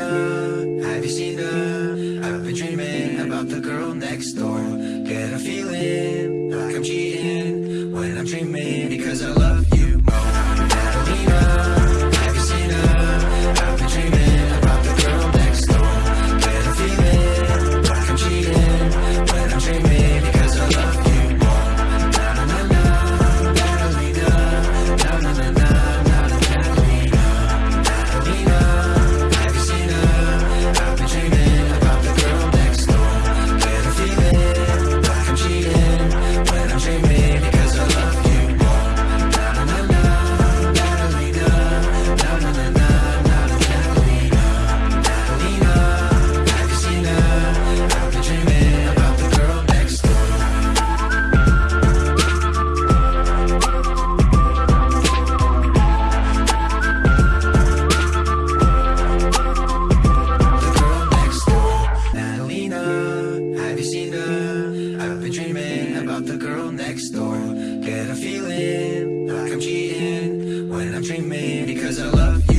her? Have you seen her? I've been dreaming about the girl next door Get a feeling like I'm cheating When I'm dreaming because I love you about the girl next door. Get a feeling like I'm cheating When I'm dreaming because I love you